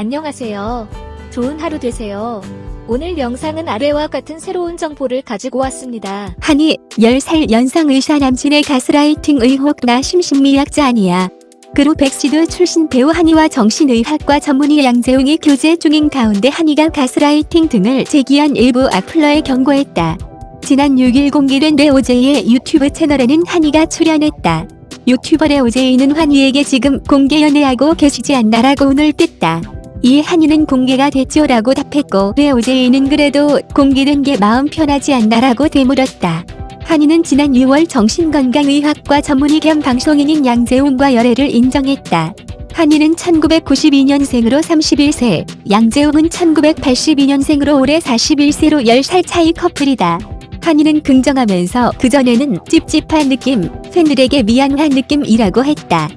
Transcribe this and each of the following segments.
안녕하세요. 좋은 하루 되세요. 오늘 영상은 아래와 같은 새로운 정보를 가지고 왔습니다. 하니 10살 연상 의사 남친의 가스라이팅 의혹 나 심신미약자 아니야. 그룹 EXID 출신 배우 하니와 정신의학과 전문의 양재웅이 교제 중인 가운데 하니가 가스라이팅 등을 제기한 일부 악플러에 경고했다. 지난 6일 공개된 레오제이의 유튜브 채널에는 하니가 출연했다. 유튜버 레오제이는 한이에게 지금 공개 연애하고 계시지 않나라고 운을 뗐다. 이에 한이는 공개가 됐죠라고 답했고 레오제이는 그래도 공개된 게 마음 편하지 않나라고 되물었다. 한이는 지난 6월 정신건강의학과 전문의 겸 방송인인 양재웅과 열애를 인정했다. 한이는 1992년생으로 31세, 양재웅은 1982년생으로 올해 41세로 10살 차이 커플이다. 한이는 긍정하면서 그전에는 찝찝한 느낌, 팬들에게 미안한 느낌이라고 했다.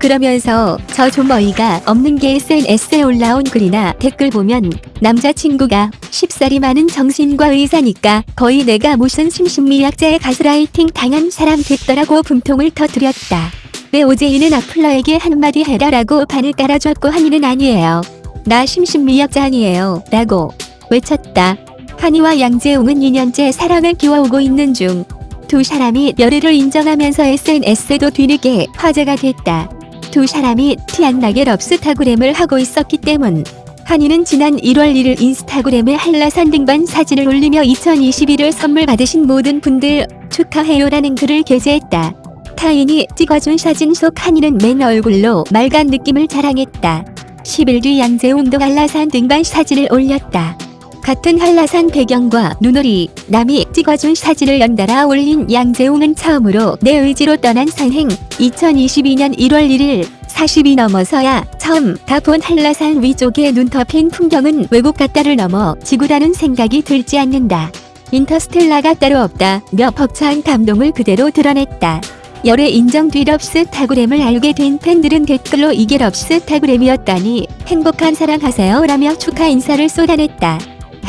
그러면서 저 좀 어이가 없는 게 SNS에 올라온 글이나 댓글 보면 남자친구가 10살이 많은 정신과 의사니까 거의 내가 무슨 심신미약자의 가스라이팅 당한 사람 됐더라고 분통을 터뜨렸다. 내 오제이는 악플러에게 한마디 해라라고 반을 깔아줬고 한이는 아니에요. 나 심신미약자 아니에요. 라고 외쳤다. 한이와 양재웅은 2년째 사랑을 키워오고 있는 중. 두 사람이 열애를 인정하면서 SNS에도 뒤늦게 화제가 됐다. 두 사람이 티 안 나게 럽스타그램을 하고 있었기 때문. 한이는 지난 1월 1일 인스타그램에 한라산 등반 사진을 올리며 2021을 선물 받으신 모든 분들 축하해요라는 글을 게재했다. 타인이 찍어준 사진 속 한이는 맨 얼굴로 맑은 느낌을 자랑했다. 10일 뒤 양재웅도 한라산 등반 사진을 올렸다. 같은 한라산 배경과 눈오리, 남이 찍어준 사진을 연달아 올린 양재웅은 처음으로 내 의지로 떠난 산행 2022년 1월 1일 40이 넘어서야 처음 다본 한라산 위쪽에 눈 덮인 풍경은 외국 같다를 넘어 지구라는 생각이 들지 않는다. 인터스텔라가 따로 없다 며 벅찬 감동을 그대로 드러냈다. 열애 인정 뒤 럽스 타그램을 알게 된 팬들은 댓글로 이게 럽스 타그램이었다니 행복한 사랑하세요 라며 축하 인사를 쏟아냈다.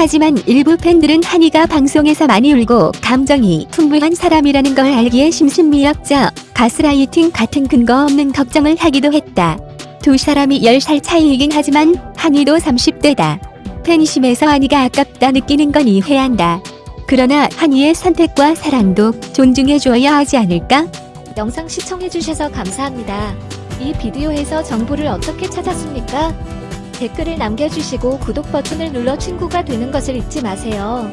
하지만 일부 팬들은 한이가 방송에서 많이 울고 감정이 풍부한 사람이라는 걸 알기에 심신미약자, 가스라이팅 같은 근거 없는 걱정을 하기도 했다. 두 사람이 10살 차이이긴 하지만 한이도 30대다. 팬심에서 한이가 아깝다 느끼는 건 이해한다. 그러나 한이의 선택과 사랑도 존중해줘야 하지 않을까? 영상 시청해주셔서 감사합니다. 이 비디오에서 정보를 어떻게 찾았습니까? 댓글을 남겨주시고 구독 버튼을 눌러 친구가 되는 것을 잊지 마세요.